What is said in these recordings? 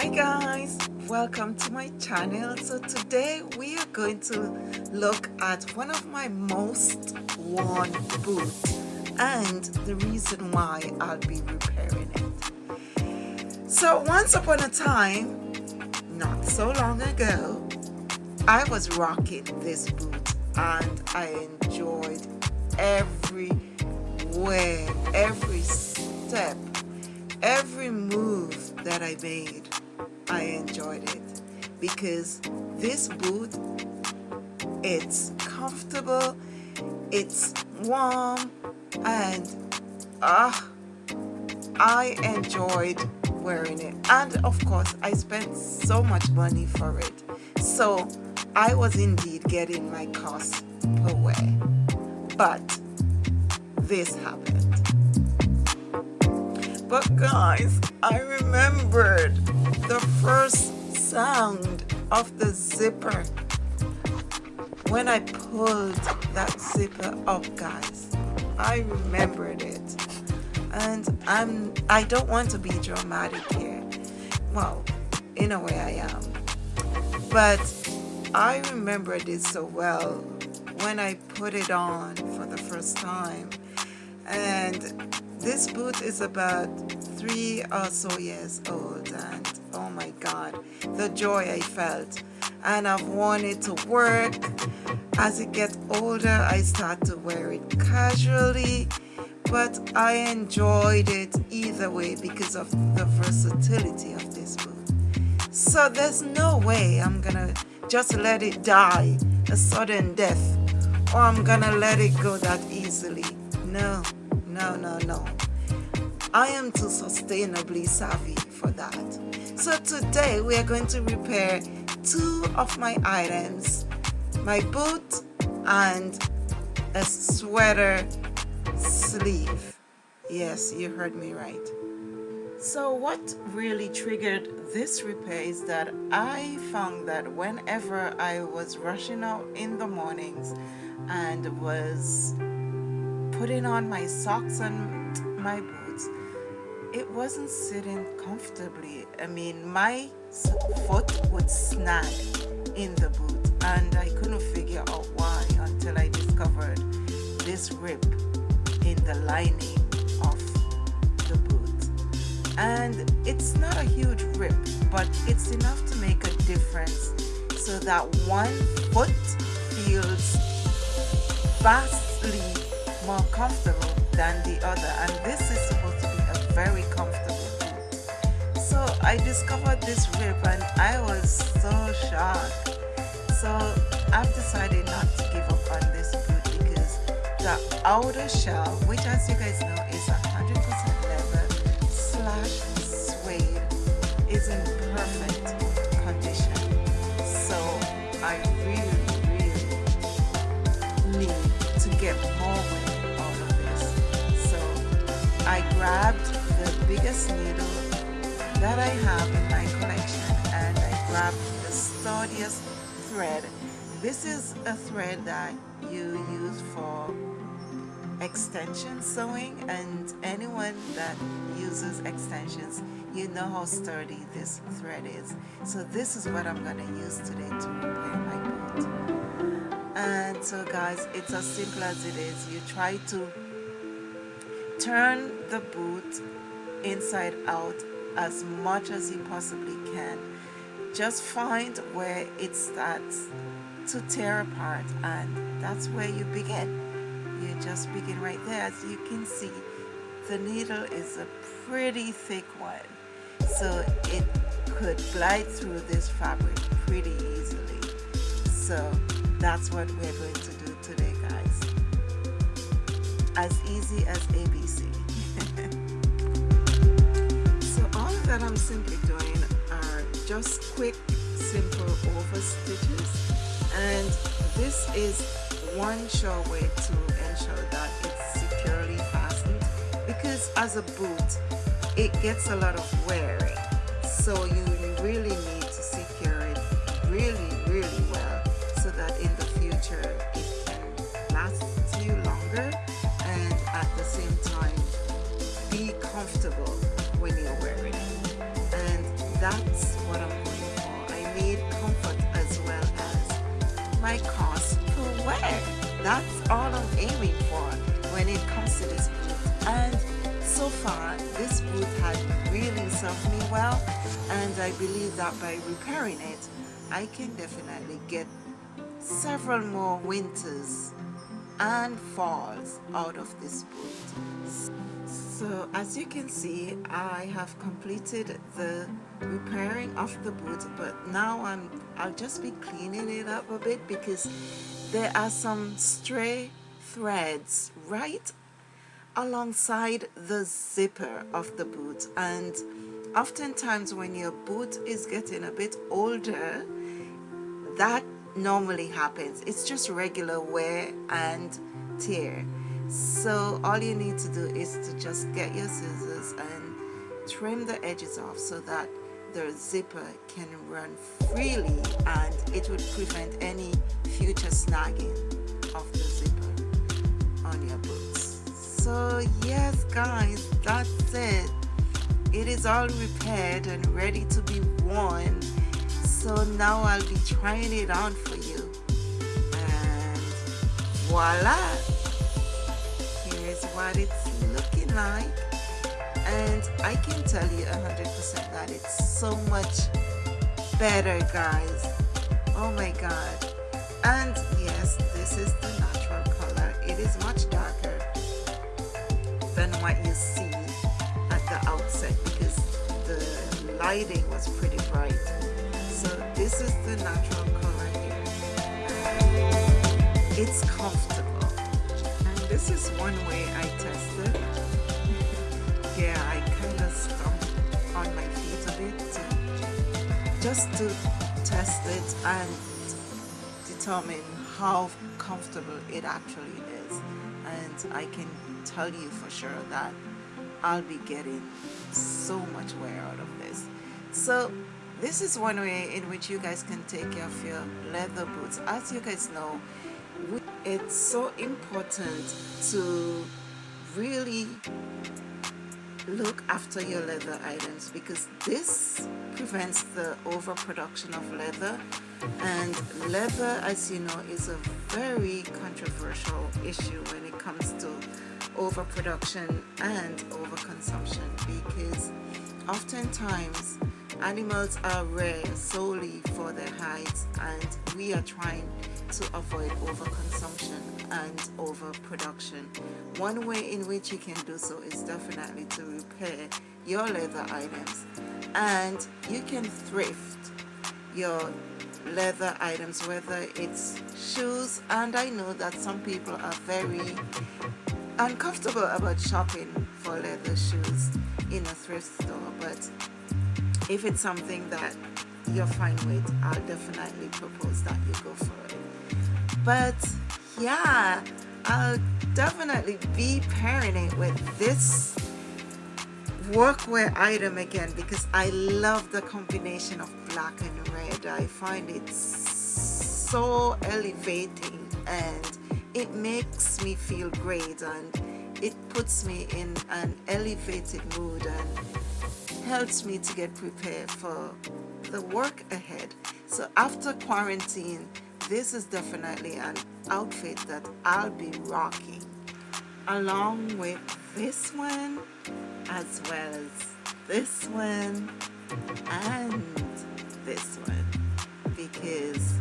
hi guys. Welcome to my channel. So today we are going to look at one of my most worn boots and the reason why I'll be repairing it. So once upon a time not so long ago I was rocking this boot and I enjoyed every way every step every move that I made I enjoyed it because this boot it's comfortable it's warm and ah uh, I enjoyed wearing it. And of course I spent so much money for it. So I was indeed getting my cost per wear. But this happened but guys I remembered the first sound of the zipper when I pulled that zipper up guys. I remembered it. And I'm I don't want to be dramatic here. Well in a way I am. But I remembered this so well when I put it on for the first time. And this boot is about three or so years old and oh my god the joy I felt. And I've worn it to work. As it gets older I start to wear it casually but I enjoyed it either way because of the versatility of this boot so there's no way I'm gonna just let it die a sudden death or I'm gonna let it go that easily. No no no no I am too sustainably savvy for that. So today we are going to repair two of my items, my boot and a sweater sleeve. Yes, you heard me right. So what really triggered this repair is that I found that whenever I was rushing out in the mornings and was putting on my socks and my boots, it wasn't sitting comfortably. I mean, my foot would snag in the boot and I couldn't figure out why until I discovered this rip in the lining of the boot. And it's not a huge rip, but it's enough to make a difference so that one foot feels vastly more comfortable than the other. And this is supposed to be a very comfortable boot. so I discovered this rip and I was so shocked so I've decided not to give up on this boot because the outer shell which as you guys know is 100% more out of this so I grabbed the biggest needle that I have in my collection and I grabbed the sturdiest thread. This is a thread that you use for extension sewing and anyone that uses extensions you know how sturdy this thread is so this is what I'm gonna use today to repair my boot so guys it's as simple as it is. You try to turn the boot inside out as much as you possibly can. Just find where it starts to tear apart and that's where you begin. You just begin right there. As you can see the needle is a pretty thick one so it could glide through this fabric pretty easily. So that's what we're going to do today guys. As easy as ABC so all that I'm simply doing are just quick simple over stitches. And this is one sure way to ensure that it's securely fastened because as a boot it gets a lot of wearing so you really my cost per wear. That's all I'm aiming for when it comes to this boot. And so far, this boot has really served me well and I believe that by repairing it, I can definitely get several more winters and falls out of this boot. So as you can see, I have completed the repairing of the boot, but now I'm I'll just be cleaning it up a bit because there are some stray threads right alongside the zipper of the boot and oftentimes when your boot is getting a bit older that normally happens. It's just regular wear and tear. So all you need to do is to just get your scissors and trim the edges off so that the zipper can run freely and it would prevent any future snagging of the zipper on your boots. So yes guys that's it. It is all repaired and ready to be worn so now I'll be trying it on for you. And voila! Here's what it's looking like. And I can tell you 100% that it's so much better guys. Oh my god. And yes this is the natural color. It is much darker than what you see at the outset because the lighting was pretty bright this is the natural color here. It's comfortable. And this is one way I tested yeah I kind of stomped on my feet a bit to, just to test it and determine how comfortable it actually is. And I can tell you for sure that I'll be getting so much wear out of this. So this is one way in which you guys can take care of your leather boots. As you guys know it's so important to really look after your leather items because this prevents the overproduction of leather. And leather as you know is a very controversial issue when it comes to overproduction and overconsumption because oftentimes Animals are rare solely for their hides and we are trying to avoid overconsumption and overproduction. One way in which you can do so is definitely to repair your leather items and you can thrift your leather items whether it's shoes and I know that some people are very uncomfortable about shopping for leather shoes in a thrift store but if it's something that you're fine with I'll definitely propose that you go for it. But yeah I'll definitely be pairing it with this workwear item again because I love the combination of black and red. I find it so elevating and it makes me feel great and it puts me in an elevated mood and helps me to get prepared for the work ahead. So after quarantine, this is definitely an outfit that I'll be rocking along with this one as well as this one and this one because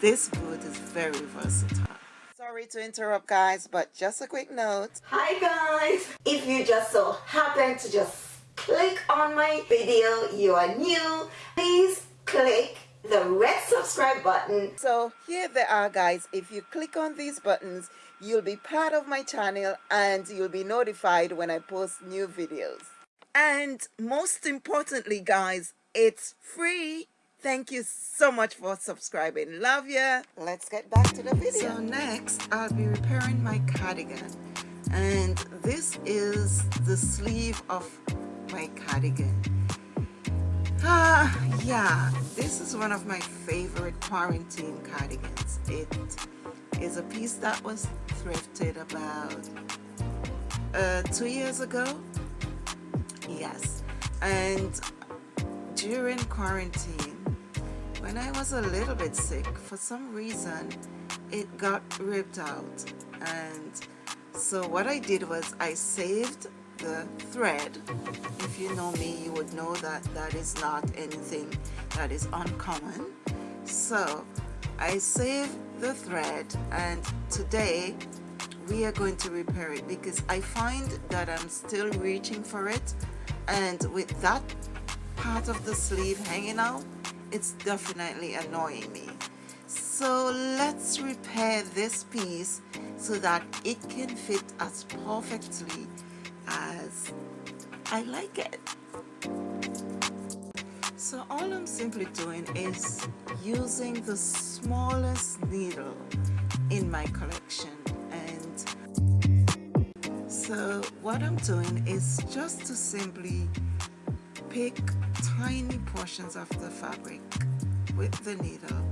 this boot is very versatile. Sorry to interrupt guys but just a quick note. Hi guys! If you just so happen to just click on my video you are new. Please click the red subscribe button. So here they are guys. If you click on these buttons you'll be part of my channel and you'll be notified when I post new videos. And most importantly guys it's free. Thank you so much for subscribing. Love ya. Let's get back to the video. So next I'll be repairing my cardigan. And this is the sleeve of my cardigan. Ah yeah this is one of my favorite quarantine cardigans. It is a piece that was thrifted about uh, two years ago. Yes and during quarantine when I was a little bit sick for some reason it got ripped out. And so what I did was I saved the thread if you know me you would know that that is not anything that is uncommon. So I saved the thread and today we are going to repair it because I find that I'm still reaching for it and with that part of the sleeve hanging out it's definitely annoying me. So let's repair this piece so that it can fit as perfectly as I like it. So all I'm simply doing is using the smallest needle in my collection. And so what I'm doing is just to simply pick tiny portions of the fabric with the needle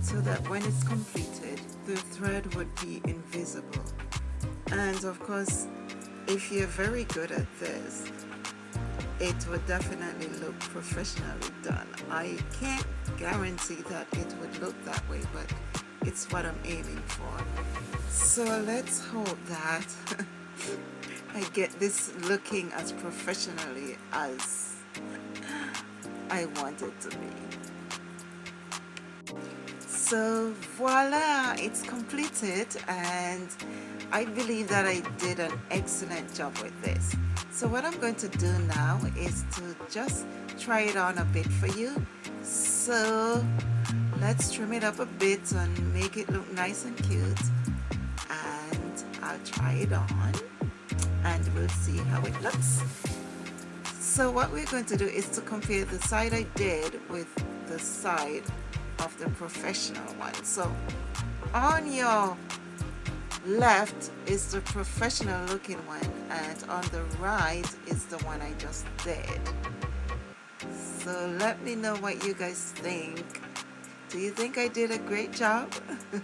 so that when it's completed the thread would be invisible. And of course if you're very good at this it would definitely look professionally done I can't guarantee that it would look that way but it's what I'm aiming for so let's hope that I get this looking as professionally as I want it to be. So voila, it's completed and I believe that I did an excellent job with this. So what I'm going to do now is to just try it on a bit for you. So let's trim it up a bit and make it look nice and cute. And I'll try it on and we'll see how it looks. So what we're going to do is to compare the side I did with the side of the professional one. So on your left is the professional looking one and on the right is the one I just did. So let me know what you guys think. Do you think I did a great job?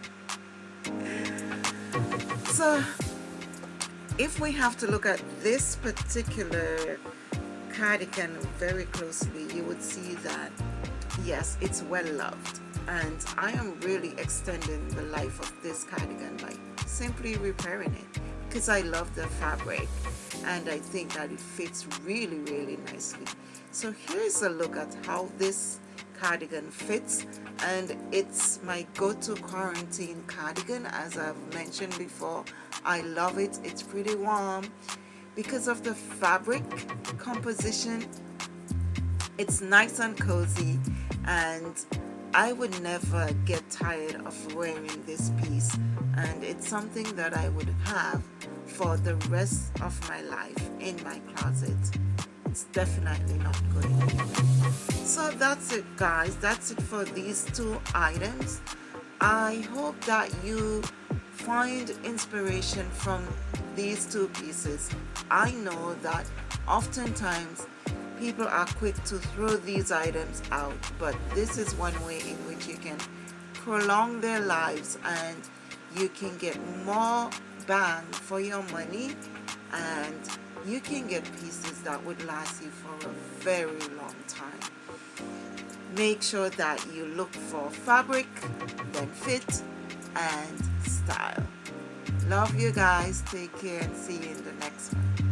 so if we have to look at this particular cardigan very closely you would see that yes it's well loved and I am really extending the life of this cardigan by simply repairing it. Because I love the fabric and I think that it fits really really nicely. So here's a look at how this cardigan fits and it's my go-to quarantine cardigan. As I've mentioned before I love it. It's pretty warm. Because of the fabric composition it's nice and cozy and I would never get tired of wearing this piece and it's something that I would have for the rest of my life in my closet. It's definitely not going anywhere so that's it guys. That's it for these two items. I hope that you find inspiration from these two pieces. I know that oftentimes people are quick to throw these items out but this is one way in which you can prolong their lives and you can get more bang for your money and you can get pieces that would last you for a very long time. Make sure that you look for fabric then fit and style. Love you guys. Take care and see you in the next one